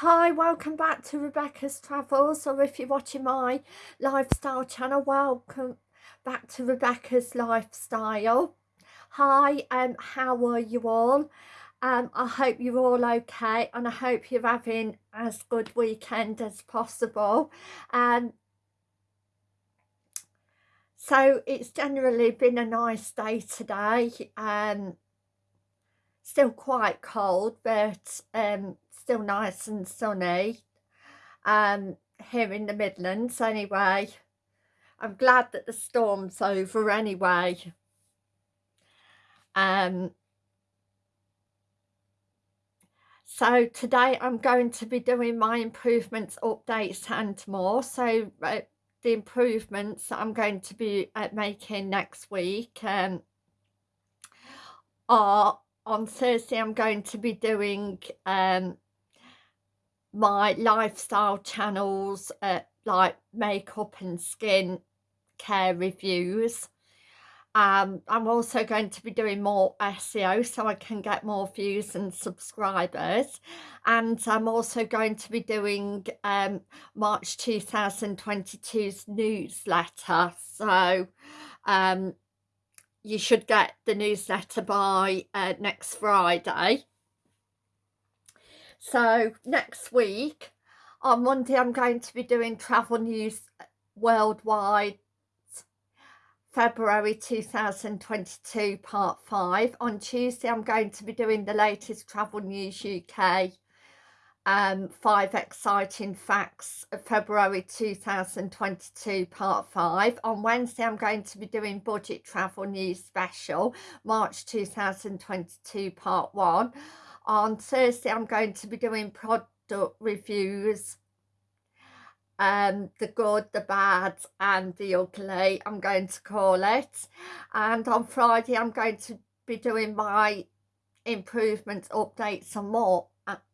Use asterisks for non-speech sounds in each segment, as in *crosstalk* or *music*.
Hi, welcome back to Rebecca's Travels, or if you're watching my lifestyle channel, welcome back to Rebecca's Lifestyle. Hi, um, how are you all? Um, I hope you're all okay, and I hope you're having as good weekend as possible. Um, so it's generally been a nice day today. Um, still quite cold, but um, still nice and sunny um, here in the Midlands anyway. I'm glad that the storm's over anyway. Um, so today I'm going to be doing my improvements, updates and more. So uh, the improvements I'm going to be uh, making next week um, are on Thursday I'm going to be doing um, my lifestyle channels uh, like makeup and skin care reviews. Um, I'm also going to be doing more SEO so I can get more views and subscribers. And I'm also going to be doing um, March 2022's newsletter. So um, you should get the newsletter by uh, next Friday. So next week, on Monday, I'm going to be doing travel news worldwide. February 2022 part 5 on Tuesday I'm going to be doing the latest travel news UK um, five exciting facts of February 2022 part 5 on Wednesday I'm going to be doing budget travel news special March 2022 part 1 on Thursday I'm going to be doing product reviews um the good the bad and the ugly i'm going to call it. And on friday i'm going to be doing my improvements updates and more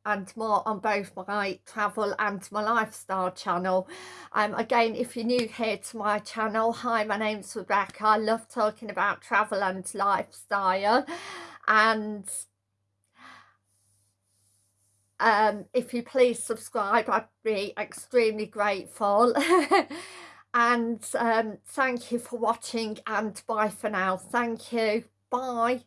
and more on both my travel and my lifestyle channel. Um again if you're new here to my channel hi my name's rebecca. I love talking about travel and lifestyle. And um, if you please subscribe I'd be extremely grateful. *laughs* And um, thank you for watching and bye for now. Thank you. Bye